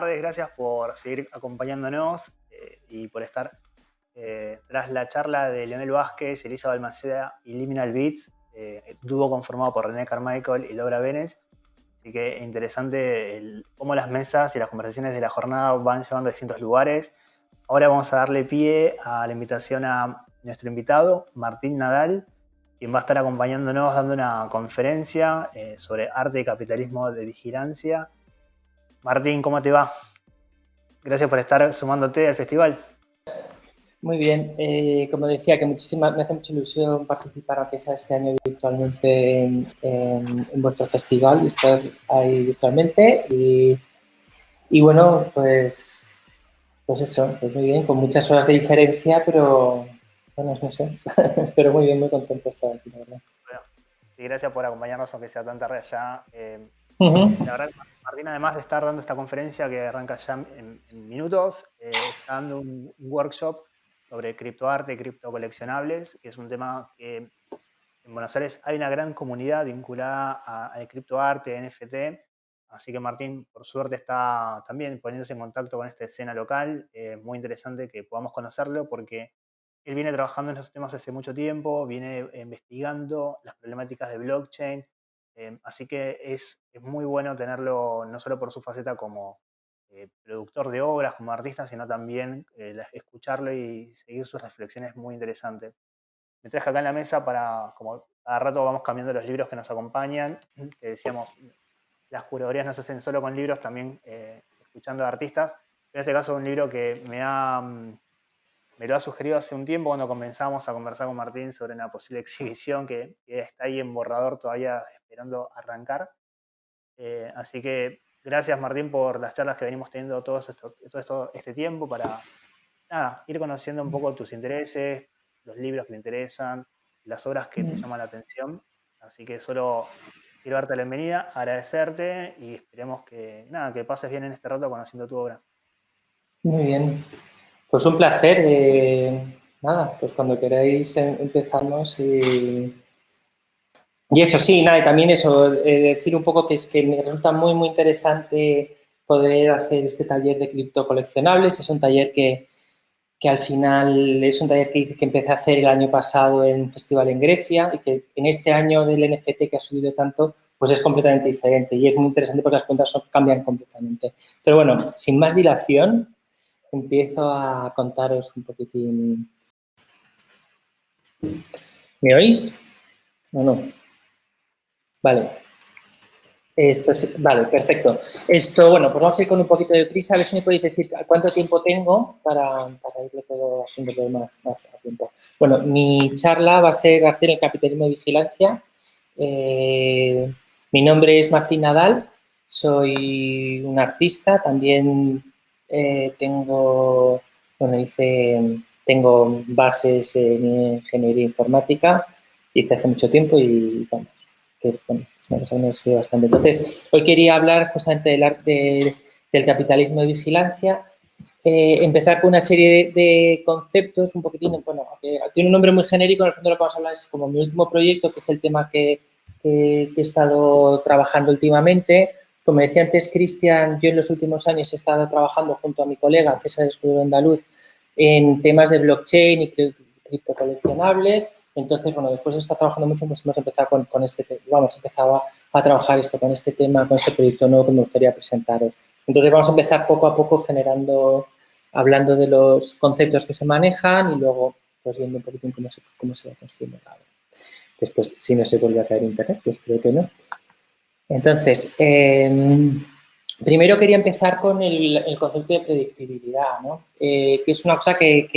tardes, gracias por seguir acompañándonos eh, y por estar eh, tras la charla de Leonel Vázquez, Elisa Balmaceda y Liminal Beats, eh, dúo conformado por René Carmichael y Laura Benes. Así que interesante cómo las mesas y las conversaciones de la jornada van llevando a distintos lugares. Ahora vamos a darle pie a la invitación a nuestro invitado, Martín Nadal, quien va a estar acompañándonos dando una conferencia eh, sobre arte y capitalismo de vigilancia. Martín, ¿cómo te va? Gracias por estar sumándote al festival. Muy bien, eh, como decía, que muchísima, me hace mucha ilusión participar, aunque sea este año virtualmente, en, vuestro festival, y estar ahí virtualmente. Y, y, bueno, pues, pues eso, pues muy bien, con muchas horas de diferencia, pero bueno, no sé, pero muy bien, muy contento de estar aquí, la verdad. Bueno, y gracias por acompañarnos, aunque sea tan tarde allá. Eh, la verdad, Martín, además de estar dando esta conferencia que arranca ya en, minutos, eh, está dando un, workshop sobre criptoarte criptocoleccionables, que es un tema que en Buenos Aires hay una gran comunidad vinculada al criptoarte, NFT, Así que Martín, por suerte, está también poniéndose en contacto con esta escena local. Es muy interesante que podamos conocerlo porque él viene trabajando en estos temas hace mucho tiempo, viene investigando las problemáticas de blockchain, em, así que es, muy bueno tenerlo no solo por su faceta como eh, productor de obras, como artista, sino también eh, escucharlo y seguir sus reflexiones muy interesantes. Me traje acá en la mesa para, como cada rato vamos cambiando los libros que nos acompañan, que decíamos, las curadurías no se hacen solo con libros, también eh, escuchando a artistas. En este caso, un libro que mm, me lo ha sugerido hace un tiempo cuando comenzamos a conversar con Martín sobre una posible exhibición que, está ahí en borrador todavía esperando arrancar. Eh, así que gracias Martín por las charlas que venimos teniendo todo, esto, este tiempo para ir conociendo un poco tus intereses, los libros que te interesan, las obras que te llaman la atención. Así que solo quiero darte la bienvenida, agradecerte y esperemos que, nada, que pases bien en este rato conociendo tu obra. Muy bien, pues un placer. Eh, nada, pues cuando queráis em, empezamos y... Y eso sí, nada, también eso, eh, decir un poco que es que me resulta muy, muy interesante poder hacer este taller de criptocoleccionables. Es un taller que, que al final es un taller que, que empecé a hacer el año pasado en un festival en Grecia y que en este año del NFT que ha subido tanto, pues es completamente diferente y es muy interesante porque las cuentas cambian completamente. Pero bueno, sin más dilación, empiezo a contaros un poquitín. ¿Me oís? ¿O no? Vale. Esto es, vale, perfecto. Esto, bueno, pues vamos a ir con un poquito de prisa. A ver si me podéis decir cuánto tiempo tengo para, para todo haciendo más, más a tiempo. Bueno, mi charla va a ser hacer el capitalismo de vigilancia. Eh, mi nombre es Martín Nadal, soy un artista, también eh, tengo, bueno, hice, tengo bases en ingeniería informática, hice hace mucho tiempo y vamos, que bueno, es una cosa que bastante. Entonces, hoy quería hablar justamente del, arte, del capitalismo de vigilancia, eh, empezar con una serie de, conceptos un poquitín, bueno, tiene un nombre muy genérico, en el fondo lo que vamos a hablar es como mi último proyecto, que es el tema que he estado trabajando últimamente, como decía antes Cristian, yo en los últimos años he estado trabajando junto a mi colega César Escudero Andaluz en temas de blockchain y criptocoleccionables. Entonces, bueno, después de estar trabajando mucho, pues hemos empezado con, este vamos, empezaba a trabajar esto con este tema, con este proyecto nuevo que me gustaría presentaros. Entonces, vamos a empezar poco a poco generando, hablando de los conceptos que se manejan y luego, pues viendo un poquito cómo se, cómo se va construyendo Después, si no se vuelve a caer internet, pues creo que no. Entonces, em, primero quería empezar con el, concepto de predictibilidad, ¿no? Eh, que es una cosa que,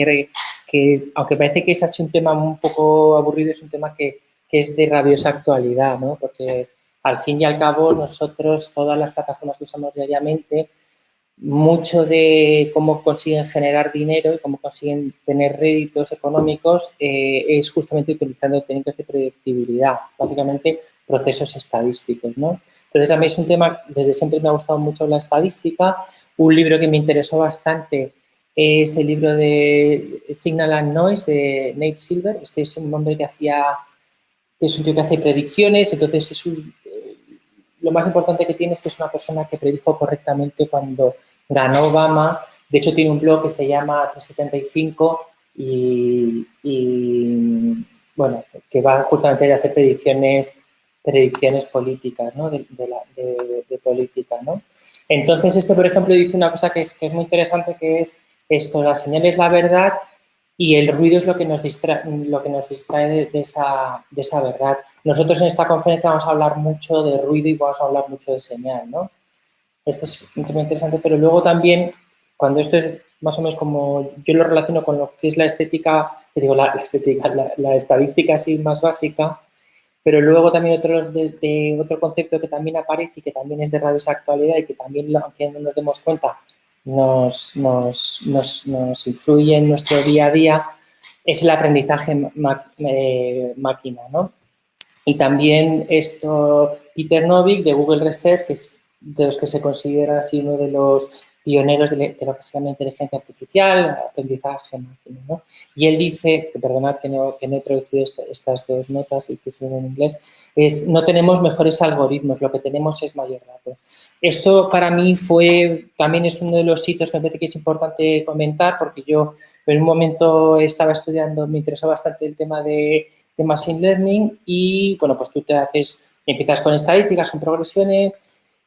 aunque parece que es así un tema un poco aburrido, es un tema que, que es de rabiosa actualidad, ¿no? porque al fin y al cabo nosotros, todas las plataformas que usamos diariamente, mucho de cómo consiguen generar dinero y cómo consiguen tener réditos económicos eh, es justamente utilizando técnicas de predictibilidad, básicamente procesos estadísticos. ¿no? Entonces, a mí es un tema, desde siempre me ha gustado mucho la estadística. Un libro que me interesó bastante es el libro de Signal and Noise de Nate Silver. Este es un hombre que hacía, que es un tío que hace predicciones, entonces es un, lo más importante que tiene es que es una persona que predijo correctamente cuando ganó Obama. De hecho, tiene un blog que se llama 375 y, bueno, que va justamente a hacer predicciones, predicciones políticas, ¿no? De, política, ¿no? Entonces, este, por ejemplo, dice una cosa que es, que es muy interesante, que es esto, la señal es la verdad y el ruido es lo que nos distrae, lo que nos distrae de, esa, de esa verdad. Nosotros en esta conferencia vamos a hablar mucho de ruido y vamos a hablar mucho de señal, ¿no? Esto es muy interesante, pero luego también, cuando esto es más o menos como yo lo relaciono con lo que es la estética, que digo, la, estética, la, estadística así más básica, pero luego también otro, de, otro concepto que también aparece y que también es de rabiosa actualidad y que también, aunque no nos demos cuenta, nos, nos, nos, influye en nuestro día a día es el aprendizaje eh, máquina, ¿no? Y también esto, Peter Novick de Google Research, que es de los que se considera así uno de los pioneros de, lo que se llama inteligencia artificial, aprendizaje ¿no? Y él dice, que perdonad que no, que no he traducido estas dos notas y que ven en inglés, es no tenemos mejores algoritmos, lo que tenemos es mayor dato. Esto para mí fue, también es uno de los sitios que me parece que es importante comentar porque yo en un momento estaba estudiando, me interesó bastante el tema de, de Machine Learning y, bueno, pues tú te haces, empiezas con estadísticas, con progresiones,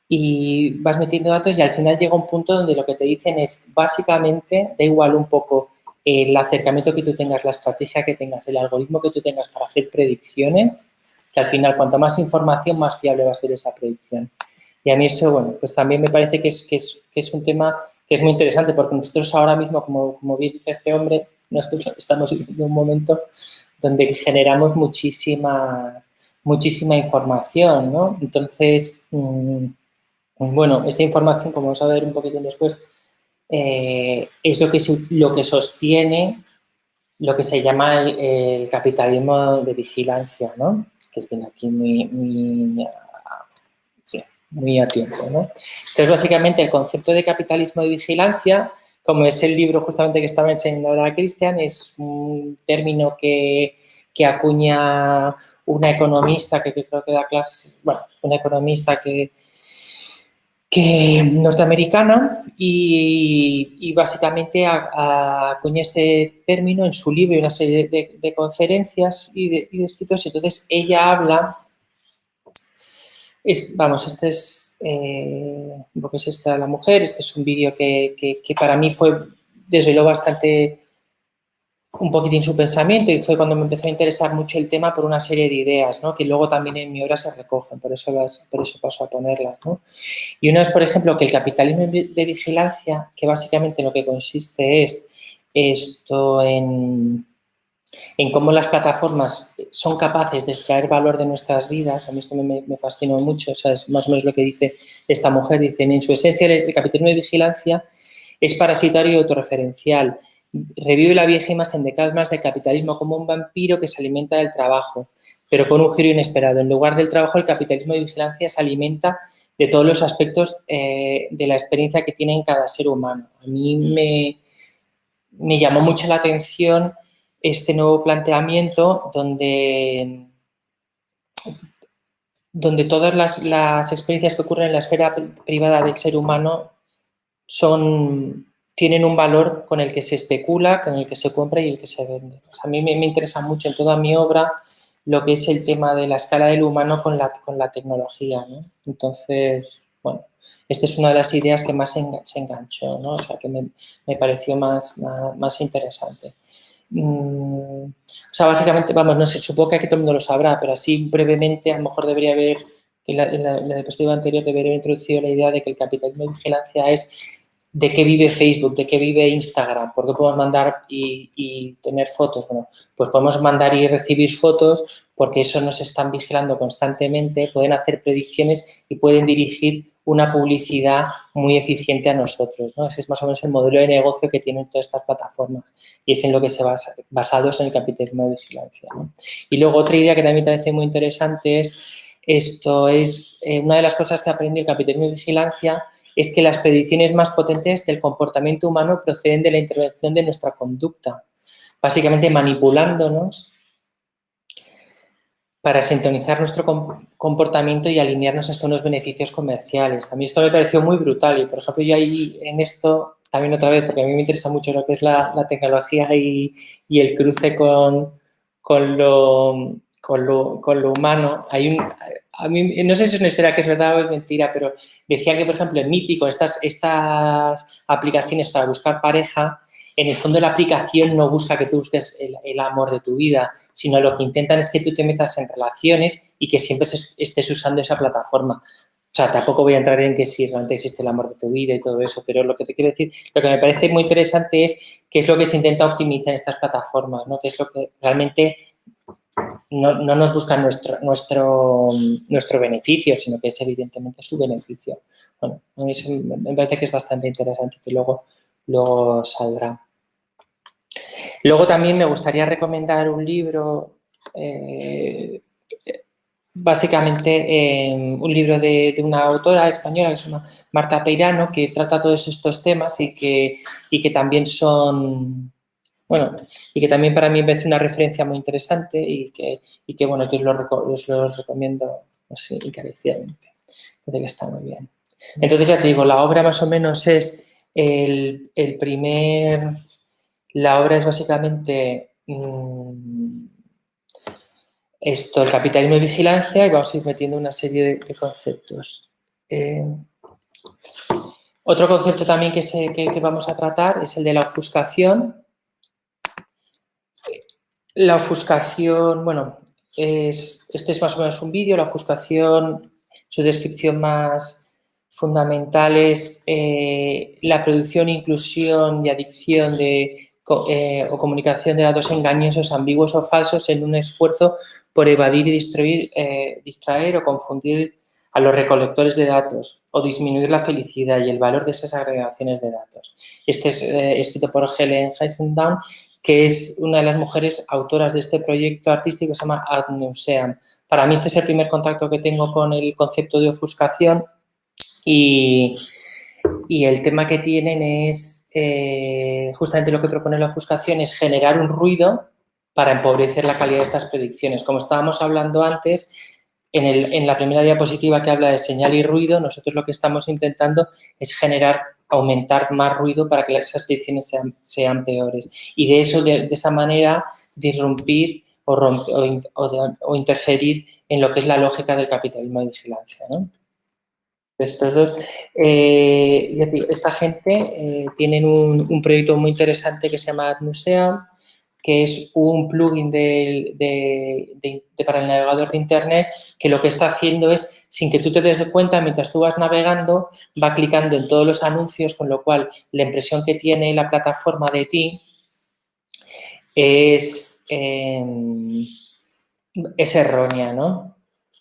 y vas metiendo datos y al final llega un punto donde lo que te dicen es básicamente, da igual un poco el acercamiento que tú tengas, la estrategia que tengas, el algoritmo que tú tengas para hacer predicciones, que al final cuanto más información, más fiable va a ser esa predicción. Y a mí eso, bueno, pues también me parece que es, que es, que es un tema que es muy interesante porque nosotros ahora mismo, como, como bien dice este hombre, nosotros estamos en un momento donde generamos muchísima, muchísima información, ¿no? Entonces, mm, bueno, esta información, como vamos a ver un poquito después, eh, es lo que, lo que sostiene lo que se llama el, capitalismo de vigilancia, ¿no? Que es bien aquí muy, muy, muy a tiempo, ¿no? Entonces, básicamente, el concepto de capitalismo de vigilancia, como es el libro justamente que estaba enseñando ahora Cristian, es un término que, que acuña una economista que, que creo que da clase, bueno, una economista que, que norteamericana y, básicamente acuña este término en su libro y una serie de, conferencias y de, escritos. Entonces, ella habla, vamos, este es, eh, porque es esta la mujer, este es un vídeo que, que para mí fue, desveló bastante un poquitín su pensamiento y fue cuando me empezó a interesar mucho el tema por una serie de ideas, ¿no? que luego también en mi obra se recogen, por eso, las, por eso paso a ponerlas. ¿no? Y una es, por ejemplo, que el capitalismo de vigilancia, que básicamente lo que consiste es esto en, en cómo las plataformas son capaces de extraer valor de nuestras vidas, a mí esto me, me fascinó mucho, o sea, es más o menos lo que dice esta mujer, dicen, en su esencia el capitalismo de vigilancia es parasitario y autorreferencial, revive la vieja imagen de Calmas de capitalismo como un vampiro que se alimenta del trabajo, pero con un giro inesperado. En lugar del trabajo, el capitalismo de vigilancia se alimenta de todos los aspectos eh, de la experiencia que tiene en cada ser humano. A mí me, me llamó mucho la atención este nuevo planteamiento donde, donde todas las, las experiencias que ocurren en la esfera privada del ser humano son tienen un valor con el que se especula, con el que se compra y el que se vende. a mí me, interesa mucho en toda mi obra lo que es el tema de la escala del humano con la, con la tecnología. Entonces, bueno, esta es una de las ideas que más se enganchó, ¿no? o sea, que me, pareció más, más, interesante. Mm, o sea, básicamente, vamos, no sé, supongo que aquí todo el mundo lo sabrá, pero así brevemente a lo mejor debería haber, que en la, en la diapositiva anterior debería haber introducido la idea de que el capitalismo de vigilancia es de qué vive Facebook, de qué vive Instagram, por qué podemos mandar y, tener fotos. Bueno, pues podemos mandar y recibir fotos porque eso nos están vigilando constantemente, pueden hacer predicciones y pueden dirigir una publicidad muy eficiente a nosotros. ¿no? Ese es más o menos el modelo de negocio que tienen todas estas plataformas y es en lo que se basa, basados en el capitalismo de vigilancia. Y luego otra idea que también me parece muy interesante es esto es eh, una de las cosas que aprendí el capitalismo de vigilancia es que las predicciones más potentes del comportamiento humano proceden de la intervención de nuestra conducta, básicamente manipulándonos para sintonizar nuestro comportamiento y alinearnos hasta unos beneficios comerciales. A mí esto me pareció muy brutal y, por ejemplo, yo ahí en esto, también otra vez, porque a mí me interesa mucho lo que es la, tecnología y, el cruce con, con, lo, con, lo, humano, hay un, a mí, no sé si es una historia que es verdad o es mentira, pero decía que, por ejemplo, en Mítico, estas, estas aplicaciones para buscar pareja, en el fondo la aplicación no busca que tú busques el, amor de tu vida, sino lo que intentan es que tú te metas en relaciones y que siempre estés usando esa plataforma. O sea, tampoco voy a entrar en que si realmente existe el amor de tu vida y todo eso, pero lo que te quiero decir, lo que me parece muy interesante es qué es lo que se intenta optimizar en estas plataformas, ¿no? Qué es lo que realmente no, nos buscan nuestro, nuestro, nuestro beneficio, sino que es evidentemente su beneficio. Bueno, a mí me parece que es bastante interesante que luego, luego saldrá. Luego también me gustaría recomendar un libro, eh, básicamente un libro de, una autora española que se llama Marta Peirano, que trata todos estos temas y que, y que también son, bueno, y que también para mí me parece una referencia muy interesante y que, y que bueno, que os lo, recomiendo así encarecidamente. Que está muy bien. Entonces ya te digo, la obra más o menos es el, el primer la obra es básicamente mm, esto, el capitalismo de vigilancia y vamos a ir metiendo una serie de, conceptos. Eh, otro concepto también que, que, vamos a tratar es el de la ofuscación. La ofuscación, bueno, es, este es más o menos un vídeo, la ofuscación, su descripción más fundamental es eh, la producción, inclusión y adicción de eh, o comunicación de datos engañosos, ambiguos o falsos en un esfuerzo por evadir y distraer, eh, distraer o confundir a los recolectores de datos o disminuir la felicidad y el valor de esas agregaciones de datos. Este es eh, escrito por Helen Heisendown, que es una de las mujeres autoras de este proyecto artístico que se llama Ad Para mí este es el primer contacto que tengo con el concepto de ofuscación y, y el tema que tienen es, eh, justamente lo que propone la ofuscación, es generar un ruido para empobrecer la calidad de estas predicciones. Como estábamos hablando antes, en, la primera diapositiva que habla de señal y ruido, nosotros lo que estamos intentando es generar, aumentar más ruido para que esas predicciones sean, peores. Y de eso, de, esa manera, disrumpir o, o, interferir en lo que es la lógica del capitalismo de vigilancia. ¿no? estos dos. Eh, esta gente eh, tienen un, proyecto muy interesante que se llama AdMuseum, que es un plugin para el navegador de Internet que lo que está haciendo es, sin que tú te des cuenta, mientras tú vas navegando, va clicando en todos los anuncios, con lo cual la impresión que tiene la plataforma de ti es, em, es errónea, ¿no?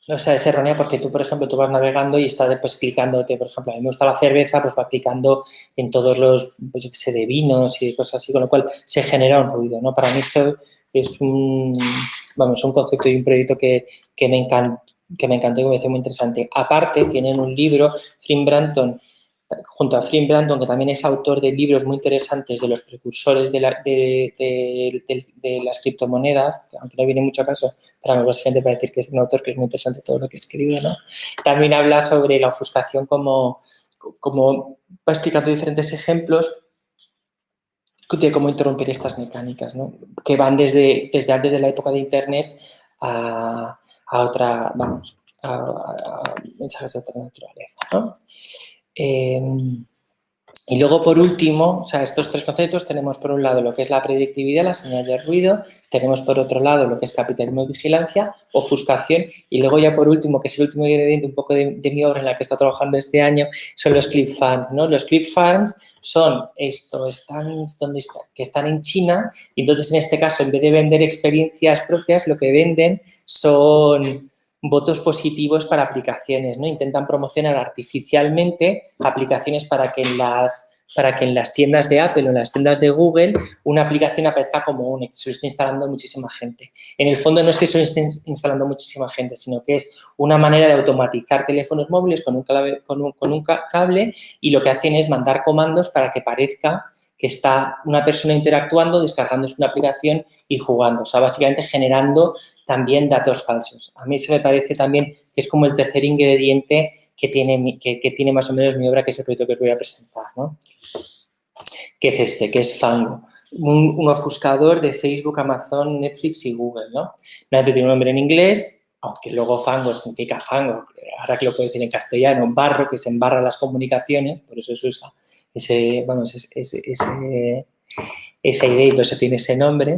O sea, es errónea porque tú, por ejemplo, tú vas navegando y estás pues, clicándote, por ejemplo, a mí me gusta la cerveza, pues va clicando en todos los, pues yo qué sé, de vinos y cosas así, con lo cual se genera un ruido, ¿no? Para mí esto es un, vamos, un concepto y un proyecto que, me encanta que me encantó y me parece muy interesante. Aparte, tienen un libro, Frim Branton, junto a Frim Brandon, que también es autor de libros muy interesantes de los precursores de, las criptomonedas, aunque no viene mucho caso, pero básicamente para decir que es un autor que es muy interesante todo lo que escribe, ¿no? También habla sobre la ofuscación como, como va explicando diferentes ejemplos de cómo interrumpir estas mecánicas, ¿no? que van desde, desde antes de la época de Internet a, otra, vamos, a, mensajes de otra naturaleza. ¿no? Em, y luego, por último, o sea, estos tres conceptos tenemos por un lado lo que es la predictividad, la señal de ruido, tenemos por otro lado lo que es capitalismo y vigilancia, ofuscación, y luego ya por último, que es el último ingrediente un poco de, mi obra en la que está trabajando este año, son los clip farms, ¿no? Los clip farms son esto, están, donde que están en China, y entonces en este caso, en vez de vender experiencias propias, lo que venden son votos positivos para aplicaciones, ¿no? Intentan promocionar artificialmente aplicaciones para que en las para que en las tiendas de Apple o en las tiendas de Google una aplicación aparezca como única, que se lo esté instalando muchísima gente. En el fondo no es que se lo esté instalando muchísima gente, sino que es una manera de automatizar teléfonos móviles con un, con un cable y lo que hacen es mandar comandos para que parezca que está una persona interactuando, descargándose una aplicación y jugando. O sea, básicamente generando también datos falsos. A mí eso me parece también que es como el tercer ingrediente que tiene, que, tiene más o menos mi obra, que es el proyecto que os voy a presentar, ¿no? Que es este, que es Fango. Un, ofuscador de Facebook, Amazon, Netflix y Google, ¿no? tiene un nombre en inglés, aunque luego fango significa fango, ahora que lo puedo decir en castellano, barro, que se embarra las comunicaciones, por eso se usa ese, ese, esa idea y por eso tiene ese nombre.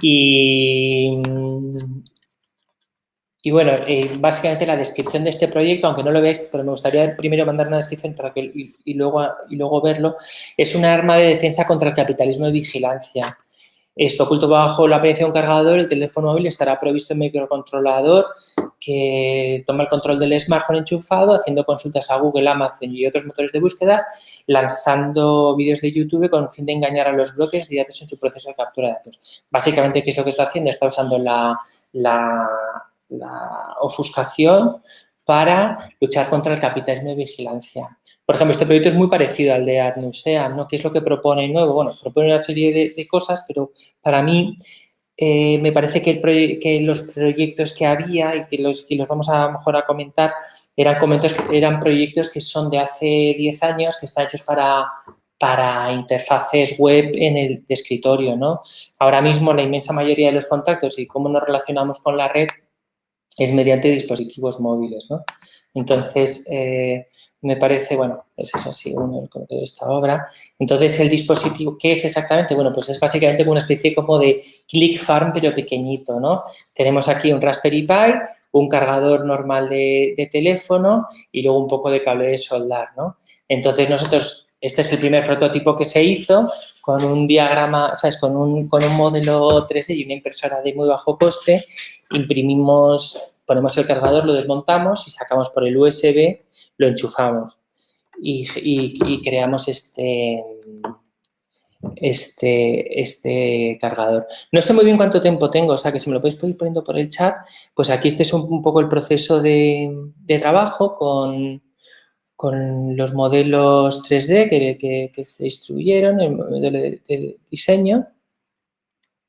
Y, y bueno, eh, básicamente la descripción de este proyecto, aunque no lo veáis, pero me gustaría primero mandar una descripción para que, y, y, luego, y luego verlo, es un arma de defensa contra el capitalismo de vigilancia. Esto oculto bajo la apariencia de un cargador, el teléfono móvil estará provisto en microcontrolador que toma el control del smartphone enchufado, haciendo consultas a Google, Amazon y otros motores de búsquedas, lanzando vídeos de YouTube con fin de engañar a los bloques de datos en su proceso de captura de datos. Básicamente, ¿qué es lo que está haciendo? Está usando la, la, la ofuscación para luchar contra el capitalismo de vigilancia. Por ejemplo, este proyecto es muy parecido al de AdNuseam, ¿no? ¿Qué es lo que propone nuevo? Bueno, propone una serie de, cosas, pero para mí eh, me parece que, los proyectos que había y que los, que los vamos a, mejor a comentar eran, eran proyectos que son de hace 10 años, que están hechos para, para interfaces web en el escritorio, ¿no? Ahora mismo la inmensa mayoría de los contactos y cómo nos relacionamos con la red es mediante dispositivos móviles, ¿no? Entonces, eh, me parece, bueno, es eso así, uno de esta obra. Entonces, el dispositivo, ¿qué es exactamente? Bueno, pues es básicamente una especie como de click farm, pero pequeñito, ¿no? Tenemos aquí un Raspberry Pi, un cargador normal de, de teléfono y luego un poco de cable de soldar, ¿no? Entonces, nosotros este es el primer prototipo que se hizo con un diagrama, ¿sabes? Con un, con un modelo 3D y una impresora de muy bajo coste. Imprimimos, ponemos el cargador, lo desmontamos y sacamos por el USB, lo enchufamos y, creamos este, este, este cargador. No sé muy bien cuánto tiempo tengo, o sea que si me lo podéis ir poniendo por el chat, pues aquí este es un, poco el proceso de, de trabajo con, con los modelos 3D que, se distribuyeron, el modelo de, diseño.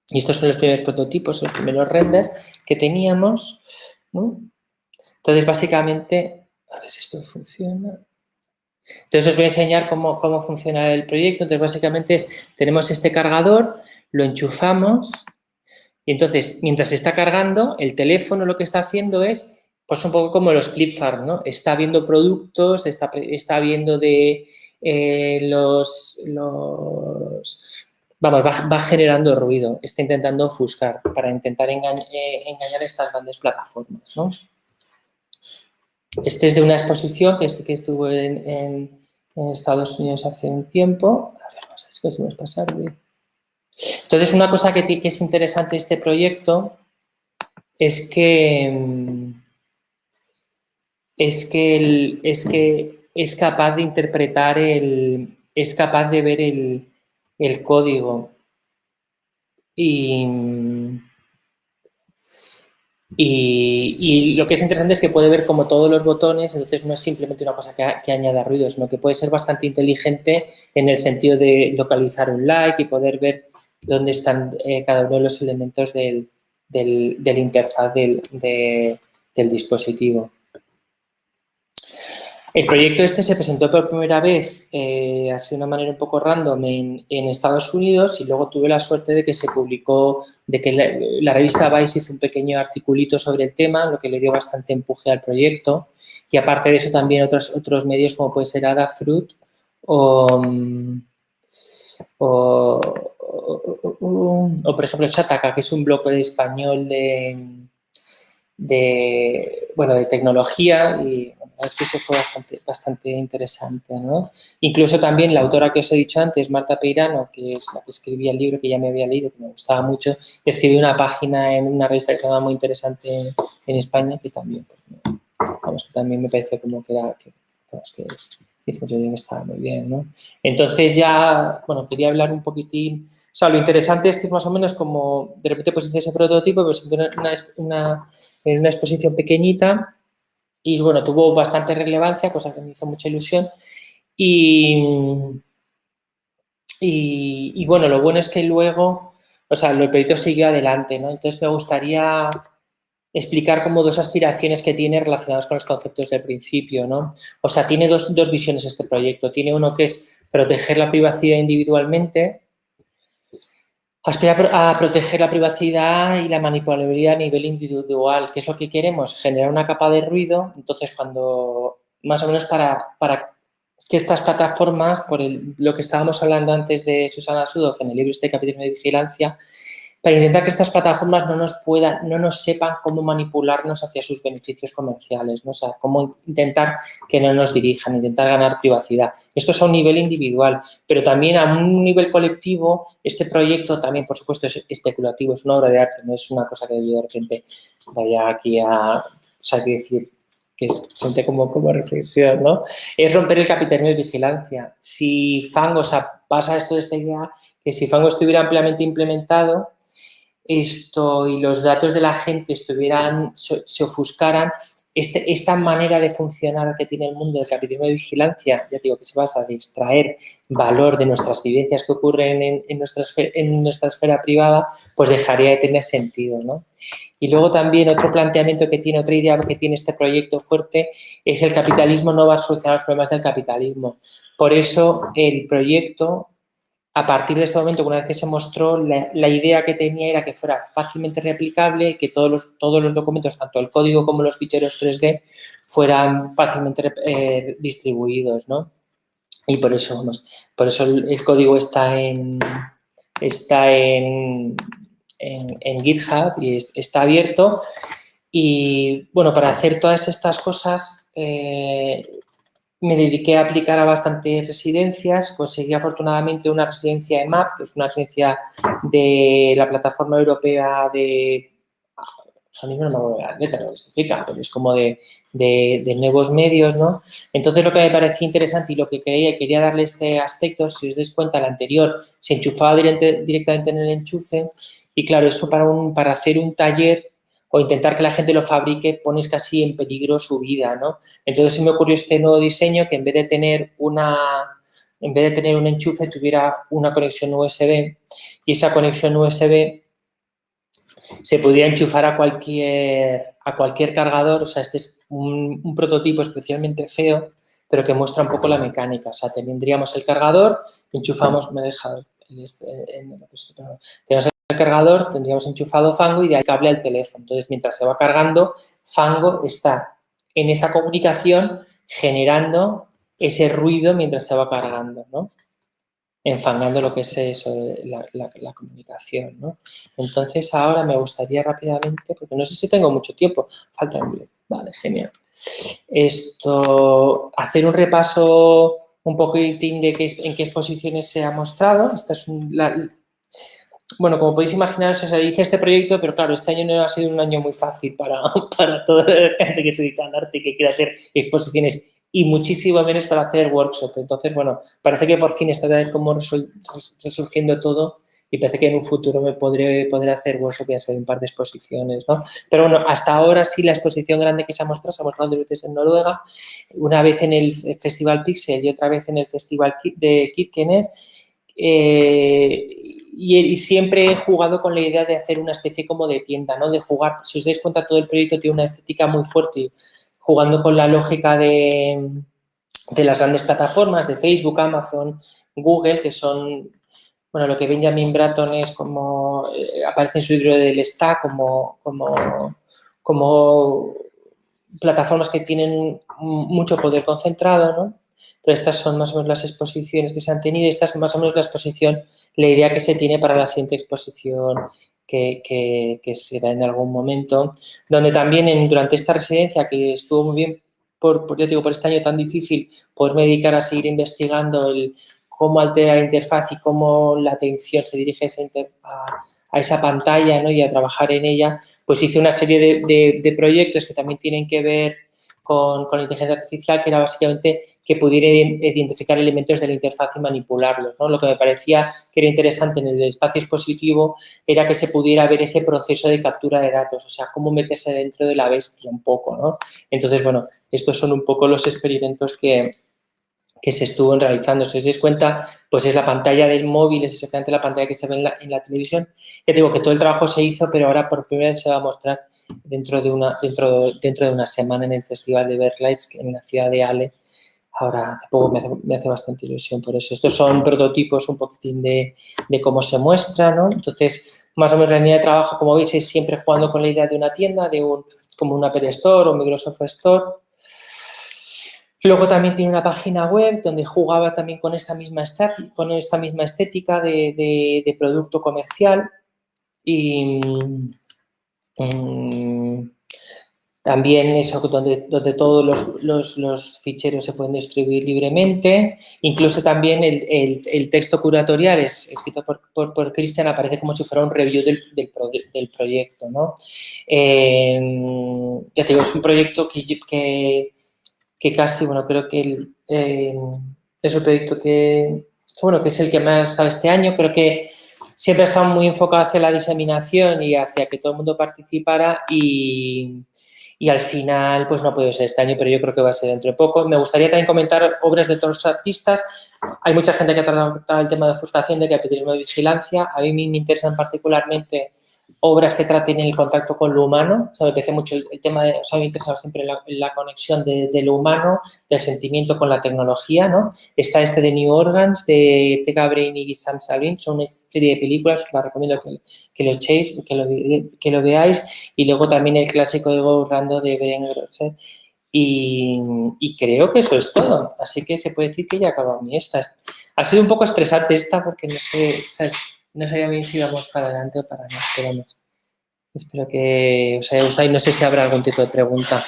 Y estos son los primeros prototipos, los primeros renders que teníamos. Entonces, básicamente, a ver si esto funciona. Entonces, os voy a enseñar cómo, cómo funciona el proyecto. Entonces, básicamente es, tenemos este cargador, lo enchufamos y entonces, mientras está cargando, el teléfono lo que está haciendo es pues un poco como los clipfarm, ¿no? Está viendo productos, está, está viendo de eh, los, los, Vamos, va, generando ruido, está intentando ofuscar para intentar eh, engañar estas grandes plataformas, ¿no? Este es de una exposición que, que estuvo en, Estados Unidos hace un tiempo. A ver, no sé si podemos pasar de... Entonces, una cosa que, es interesante este proyecto es que mm, es que, es que es capaz de interpretar el, es capaz de ver el, código y, y, lo que es interesante es que puede ver como todos los botones, entonces no es simplemente una cosa que, añada ruido, sino que puede ser bastante inteligente en el sentido de localizar un like y poder ver dónde están eh, cada uno de los elementos del, del, interfaz del, del dispositivo. El proyecto este se presentó por primera vez, eh, así de una manera un poco random, en, Estados Unidos y luego tuve la suerte de que se publicó, de que la, revista Vice hizo un pequeño articulito sobre el tema, lo que le dio bastante empuje al proyecto. Y aparte de eso también otros, otros medios como puede ser Adafruit o, o, o, por ejemplo Chataka, que es un blog español de, de, bueno, de tecnología y es que eso fue bastante, bastante interesante, ¿no? Incluso también la autora que os he dicho antes, Marta Peirano, que es la que escribía el libro que ya me había leído, que me gustaba mucho, escribió una página en una revista que se llama muy interesante en, España, que también, pues, vamos, que también me pareció como que era, que, que hizo bien, estaba muy bien, ¿no? Entonces ya, bueno, quería hablar un poquitín, o sea, lo interesante es que es más o menos como, de repente pues hice ese prototipo, pues una, una, en una exposición pequeñita y bueno, tuvo bastante relevancia, cosa que me hizo mucha ilusión. Y, y, bueno, lo bueno es que luego, o sea, el proyecto siguió adelante, ¿no? Entonces me gustaría explicar como dos aspiraciones que tiene relacionadas con los conceptos del principio, ¿no? O sea, tiene dos, dos visiones este proyecto. Tiene uno que es proteger la privacidad individualmente, aspira a proteger la privacidad y la manipulabilidad a nivel individual. ¿Qué es lo que queremos? Generar una capa de ruido. Entonces, cuando, más o menos para, para que estas plataformas, por lo que estábamos hablando antes de Susana Sudoff en el libro este capítulo de vigilancia, para intentar que estas plataformas no nos puedan, no nos sepan cómo manipularnos hacia sus beneficios comerciales, ¿no? o sea, cómo intentar que no nos dirijan, intentar ganar privacidad. Esto es a un nivel individual, pero también a un nivel colectivo, este proyecto también, por supuesto, es especulativo, es una obra de arte, no es una cosa que de repente vaya aquí a, sea, decir, que siente como, como reflexión, ¿no? Es romper el capitalismo de vigilancia. Si Fango, o sea, pasa esto de esta idea, que si Fango estuviera ampliamente implementado, esto y los datos de la gente estuvieran, se, ofuscaran, este, esta manera de funcionar que tiene el mundo del capitalismo de vigilancia, ya digo que se basa en extraer valor de nuestras vivencias que ocurren en, en, nuestra, en nuestra esfera privada, pues dejaría de tener sentido. ¿no? Y luego también otro planteamiento que tiene, otra idea que tiene este proyecto fuerte, es el capitalismo no va a solucionar los problemas del capitalismo. Por eso el proyecto a partir de este momento, una vez que se mostró, la, idea que tenía era que fuera fácilmente replicable, que todos los, todos los documentos, tanto el código como los ficheros 3D, fueran fácilmente eh, distribuidos, ¿no? Y por eso, por eso el, código está en, está en, en, GitHub y está abierto. Y, bueno, para hacer todas estas cosas, eh, me dediqué a aplicar a bastantes residencias, conseguí afortunadamente una residencia de MAP, que es una residencia de la plataforma europea de... A mí no me acuerdo lo que significa, pero es como de, de, nuevos medios, ¿no? Entonces, lo que me parecía interesante y lo que creía y quería darle este aspecto, si os dais cuenta, el anterior se enchufaba directamente en el enchufe y, claro, eso para, un, para hacer un taller o intentar que la gente lo fabrique, pones casi en peligro su vida, ¿no? Entonces se me ocurrió este nuevo diseño que en vez de tener una, en vez de tener un enchufe tuviera una conexión USB y esa conexión USB se pudiera enchufar a cualquier, a cualquier cargador, o sea, este es un, prototipo especialmente feo, pero que muestra un poco la mecánica, o sea, tendríamos el cargador, enchufamos, me he dejado, este, tenemos el cargador tendríamos enchufado Fango y de ahí cable al teléfono. Entonces, mientras se va cargando, Fango está en esa comunicación generando ese ruido mientras se va cargando, ¿no? Enfangando lo que es eso, la, comunicación, ¿no? Entonces, ahora me gustaría rápidamente, porque no sé si tengo mucho tiempo, falta el vale, genial. Esto, hacer un repaso un poquitín de qué, en qué exposiciones se ha mostrado. Esta es bueno, como podéis imaginar, se dice este proyecto, pero claro, este año no ha sido un año muy fácil para, para toda la gente que se dedica al arte y que quiere hacer exposiciones y muchísimo menos para hacer workshops. Entonces, bueno, parece que por fin está como resurgiendo todo y parece que en un futuro me podré poder hacer workshop y un par de exposiciones, ¿no? Pero bueno, hasta ahora sí la exposición grande que se ha mostrado, se ha mostrado dos veces en Noruega, una vez en el Festival Pixel y otra vez en el Festival de Kirkenes, eh, y, siempre he jugado con la idea de hacer una especie como de tienda, ¿no? De jugar, si os dais cuenta, todo el proyecto tiene una estética muy fuerte, jugando con la lógica de, de las grandes plataformas, de Facebook, Amazon, Google, que son, bueno, lo que Benjamin Bratton es como, eh, aparece en su libro del Stack, como, como, como plataformas que tienen mucho poder concentrado, ¿no? Entonces, estas son más o menos las exposiciones que se han tenido. Esta es más o menos la exposición, la idea que se tiene para la siguiente exposición que, que, será en algún momento, donde también durante esta residencia, que estuvo muy bien, por, por, digo, por este año tan difícil, poderme dedicar a seguir investigando el, cómo altera la interfaz y cómo la atención se dirige a a, esa pantalla ¿no? y a trabajar en ella, pues hice una serie de, de proyectos que también tienen que ver con, la inteligencia artificial, que era básicamente que pudiera identificar elementos de la interfaz y manipularlos. ¿no? Lo que me parecía que era interesante en el espacio expositivo era que se pudiera ver ese proceso de captura de datos, o sea, cómo meterse dentro de la bestia un poco. ¿no? Entonces, bueno, estos son un poco los experimentos que, que se estuvo realizando. Si os dais cuenta, pues es la pantalla del móvil, es exactamente la pantalla que se ve en la, televisión. Ya digo que todo el trabajo se hizo, pero ahora por primera vez se va a mostrar dentro de una, dentro, dentro de una semana en el Festival de Berlights en la ciudad de Ale. Ahora, hace poco me hace, bastante ilusión por eso. Estos son prototipos un poquitín de, de cómo se muestra, ¿no? Entonces, más o menos la línea de trabajo, como veis, es siempre jugando con la idea de una tienda, de un, como un Apple Store o Microsoft Store, Luego también tiene una página web donde jugaba también con esta misma, estética de, producto comercial y mm, también eso donde, donde todos los, ficheros se pueden distribuir libremente. Incluso también el, texto curatorial es escrito por, Cristian, aparece como si fuera un review del, proyecto. ¿no? Eh, ya te digo, es un proyecto que que casi, bueno, creo que eh, es un proyecto que, bueno, que es el que más estado este año. Creo que siempre ha estado muy enfocado hacia la diseminación y hacia que todo el mundo participara y, y al final, pues no ha podido ser este año, pero yo creo que va a ser dentro de poco. Me gustaría también comentar obras de los artistas. Hay mucha gente que ha tratado el tema de frustración, de capitalismo de vigilancia. A mí me interesan particularmente obras que traten el contacto con lo humano. O sea, me parece mucho el, tema de, o sea, me interesado siempre la, la conexión de, lo humano, del sentimiento con la tecnología, ¿no? Está este de New Organs, de Tega Brain y Sam Sabin, son una serie de películas, os la recomiendo que, que lo echéis, que lo, que lo veáis. Y luego también el clásico de Go Rando de Beren Grosser. Y, y, creo que eso es todo. Así que se puede decir que ya acabado mi esta. Ha sido un poco estresante esta porque no sé, ¿sabes? No sabía bien si íbamos para adelante o para atrás, pero Espero que os haya gustado y no sé si habrá algún tipo de pregunta.